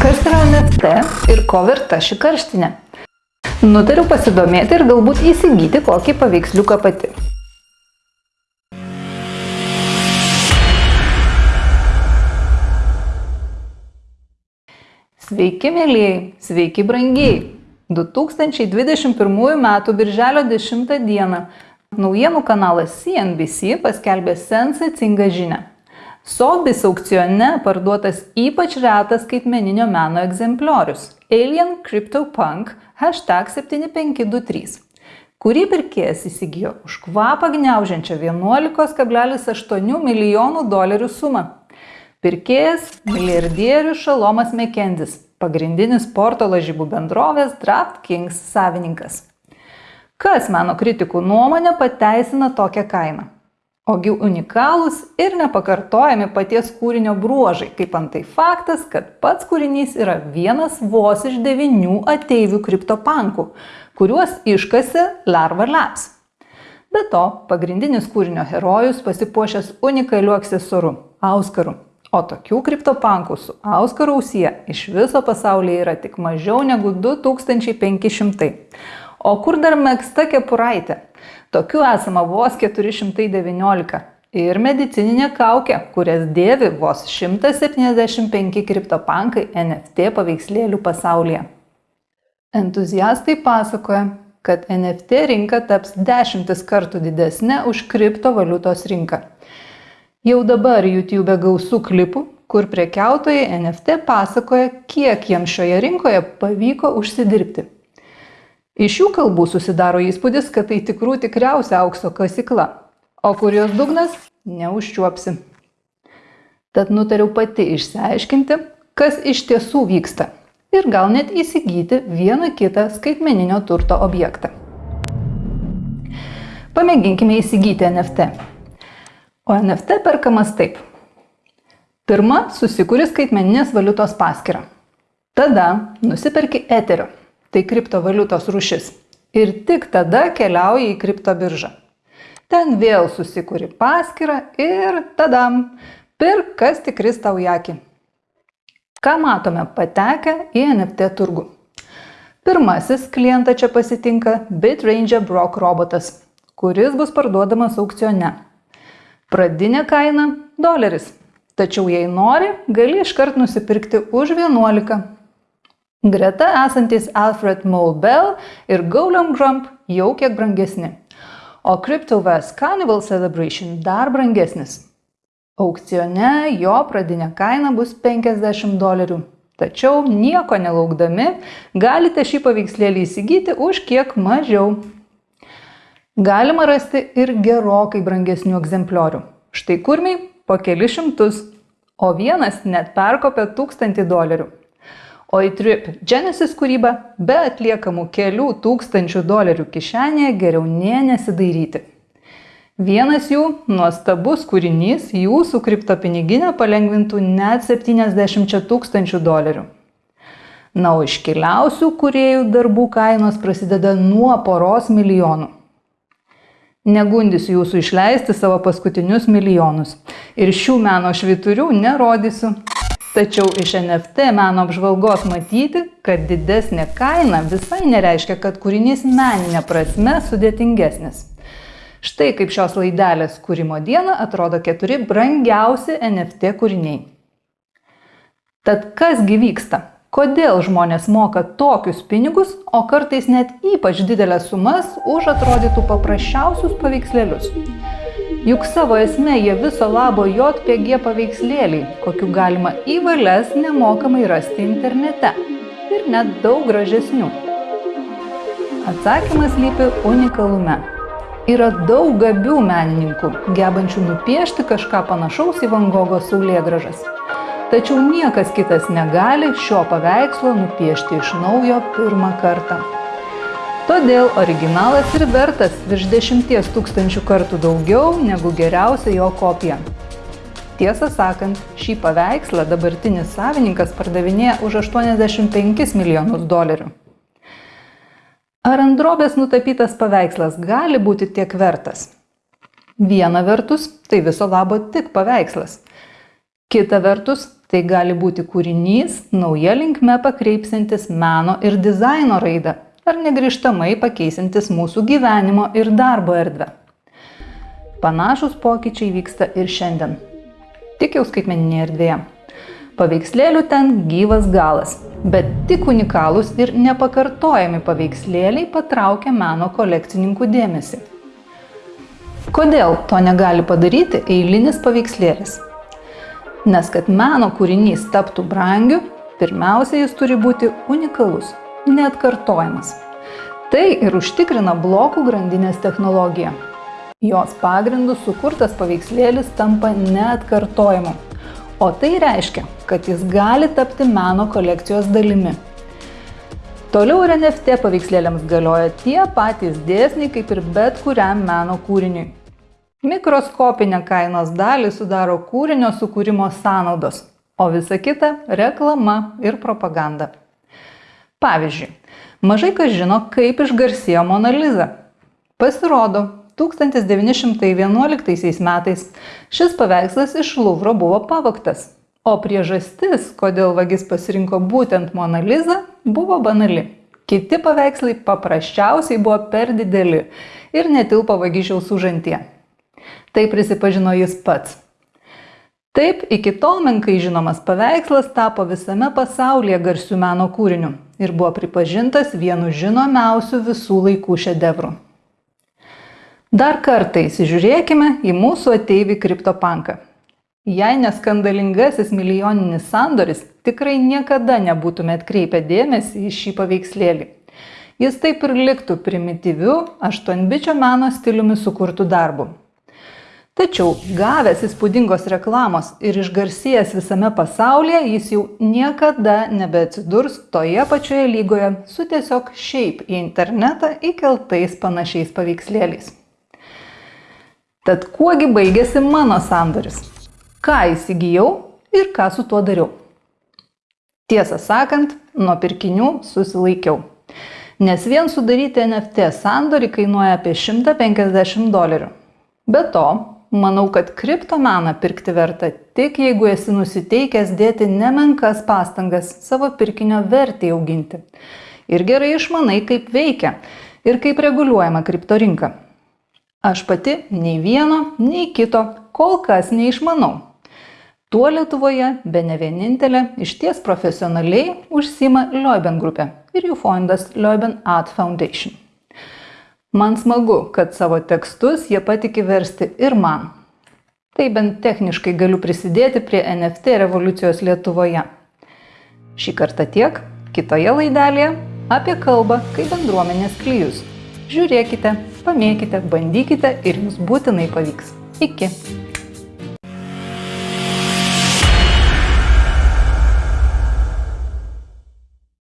Kas yra NFT ir ko verta ši karštinė? Nutariu pasidomėti ir galbūt įsigyti kokį paveiksliuką pati. Sveiki, mėlyjei, sveiki, brangiai. 2021 m. birželio 10 d. naujienų kanalas CNBC paskelbė sensacingą žinę. Sotheby's aukcione parduotas ypač retas skaitmeninio meno egzempliorius – Alien CryptoPunk hashtag 7523 kurį pirkėjas įsigijo už kvapą gniaužiančią 11,8 milijonų dolerių sumą. Pirkėjas – milijardierius Šalomas Mekendis, pagrindinis sporto lažybų bendrovės DraftKings savininkas. Kas meno kritikų nuomonė pateisina tokią kainą? Ogi unikalūs ir nepakartojami paties kūrinio bruožai, kaip antai faktas, kad pats kūrinys yra vienas vos iš devinių ateivių kriptopankų, kuriuos iškasi Larva Labs. Be to, pagrindinis kūrinio herojus pasipuošęs unikaliu aksesuaru – auskaru. O tokių kriptopankų su Auskaro ausyje iš viso pasaulyje yra tik mažiau negu 2500. O kur dar mėgsta kepuraitė? Tokių esama vos 419. Ir medicininė kaukė, kurias dėvi vos 175 kriptopankai NFT paveikslėlių pasaulyje. Entuziastai pasakoja, kad NFT rinka taps dešimtis kartų didesnė už kriptovaliutos rinką. Jau dabar YouTube gausų klipų, kur prekiautojai NFT pasakoja, kiek jiems šioje rinkoje pavyko užsidirbti. Iš jų kalbų susidaro įspūdis, kad tai tikrų tikriausia aukso kasykla, o kur jos dugnas neužčiuopsi. Tad nutariau pati išsiaiškinti, kas iš tiesų vyksta ir gal net įsigyti vieną kitą skaitmeninio turto objektą. Pamėginkime įsigyti NFT. O NFT perkamas taip. Pirma, susikuri skaitmeninės valiutos paskirą. Tada nusiperki eterio, tai kriptovaliutos rušis. Ir tik tada keliauji į kriptobiržą. Ten vėl susikuri paskirą ir tadam, pirk kas tikris tau į akį. Ką matome patekę į NFT turgų? Pirmasis klientą čia pasitinka BitRange Brock robotas, kuris bus parduodamas aukcione. Pradinė kaina – doleris. Tačiau jei nori, gali iškart nusipirkti už 11. Greta esantis Alfred Mulbell ir Golem Grump jau kiek brangesni. O CryptoVest Carnival Celebration dar brangesnis. Aukcione jo pradinė kaina bus 50 dolerių. Tačiau nieko nelaukdami galite šį paveikslėlį įsigyti už kiek mažiau. Galima rasti ir gerokai brangesnių egzempliorių. Štai kurmiai po kelis šimtus, o vienas net perkopė tūkstantį dolerių. O į Trip Genesis kūrybą be atliekamų kelių tūkstančių dolerių kišenėje geriau nė nesidairyti. Vienas jų nuostabus kūrinys jūsų kriptopiniginę palengvintų net 70 tūkstančių dolerių. Na, o iškiliausių kuriejų darbų kainos prasideda nuo poros milijonų. Negundysiu jūsų išleisti savo paskutinius milijonus. Ir šių meno šviturių nerodysiu. Tačiau iš NFT meno apžvalgos matyti, kad didesnė kaina visai nereiškia, kad kūrinys meninė prasme sudėtingesnis. Štai kaip šios laidelės kūrimo dieną atrodo keturi brangiausi NFT kūriniai. Tad kasgi vyksta? Kodėl žmonės moka tokius pinigus, o kartais net ypač didelės sumas už atrodytų paprasčiausius paveikslėlius? Juk savo esmė jie viso labo JPG paveikslėliai, kokiu galima į valias nemokamai rasti internete. Ir net daug gražesnių. Atsakymas lypi unikalume. Yra daug gabių menininkų, gebančių nupiešti kažką panašaus į Van Gogo saulėgražas tačiau niekas kitas negali šio paveikslo nupiešti iš naujo pirmą kartą. Todėl originalas ir vertas virš 10 tūkstančių kartų daugiau negu geriausia jo kopija. Tiesą sakant, šį paveikslą dabartinis savininkas pardavinėja už 85 milijonus dolerių. Ar ant drobės nutapytas paveikslas gali būti tiek vertas? Viena vertus, tai viso labo tik paveikslas. Kita vertus, Tai gali būti kūrinys, nauja linkme pakreipsintis meno ir dizaino raidą ar negrįžtamai pakeisintis mūsų gyvenimo ir darbo erdvę. Panašus pokyčiai vyksta ir šiandien. Tik jau skaitmeninėje erdvėje. Paveikslėlių ten gyvas galas, bet tik unikalūs ir nepakartojami paveikslėliai patraukia meno kolekcininkų dėmesį. Kodėl to negali padaryti eilinis paveikslėlis? Nes kad meno kūrinys taptų brangiu, pirmiausia, jis turi būti unikalus, neatkartojamas. Tai ir užtikrina blokų grandinės technologija. Jos pagrindų sukurtas paveikslėlis tampa neatkartojimu. O tai reiškia, kad jis gali tapti meno kolekcijos dalimi. Toliau ir NFT paveikslėliams galioja tie patys dėsniai kaip ir bet kuriam meno kūriniui. Mikroskopinę kainos dalį sudaro kūrinio sukūrimo sąnaudos, o visa kita - reklama ir propaganda. Pavyzdžiui, mažai kas žino, kaip išgarsėjo Mona Lisa. Pasirodo, 1911 metais šis paveikslas iš Luvro buvo pavoktas, o priežastis, kodėl vagis pasirinko būtent Mona Lisa, buvo banali. Kiti paveikslai paprasčiausiai buvo per dideli ir netilpo vagišiaus užantie. Tai prisipažino jis pats. Taip, iki tol menkai žinomas paveikslas tapo visame pasaulyje garsių meno kūrinių ir buvo pripažintas vienu žinomiausių visų laikų šedevrų. Dar kartą įsižiūrėkime į mūsų ateivį kriptopanką. Jei neskandalingasis milijoninis sandoris, tikrai niekada nebūtume atkreipę dėmesį į šį paveikslėlį. Jis taip ir liktų primityviu, aštuonbičio meno stiliumi sukurtų darbų. Tačiau gavęs įspūdingos reklamos ir išgarsėjęs visame pasaulyje, jis jau niekada nebeatsidurs toje pačioje lygoje su tiesiog šiaip į internetą įkeltais panašiais paveikslėliais. Tad kuogi baigėsi mano sandoris? Ką įsigijau ir ką su tuo dariau? Tiesą sakant, nuo pirkinių susilaikiau. Nes vien sudaryti NFT sandorį kainuoja apie 150 dolerių. Be to, Manau, kad kriptomeną pirkti verta tik jeigu esi nusiteikęs dėti nemenkas pastangas savo pirkinio vertį auginti. Ir gerai išmanai, kaip veikia ir kaip reguliuojama kripto rinka. Aš pati nei vieno, nei kito kol kas neišmanau. Tuo Lietuvoje be ne vienintelė iš ties profesionaliai užsima Leuben grupė ir jų fondas Leuben Art Foundation. Man smagu, kad savo tekstus jie patikė versti ir man. Tai bent techniškai galiu prisidėti prie NFT revoliucijos Lietuvoje. Šį kartą tiek, kitoje laidelėje apie kalbą kaip bendruomenės klyjus. Žiūrėkite, pamėkite, bandykite ir jums būtinai pavyks. Iki.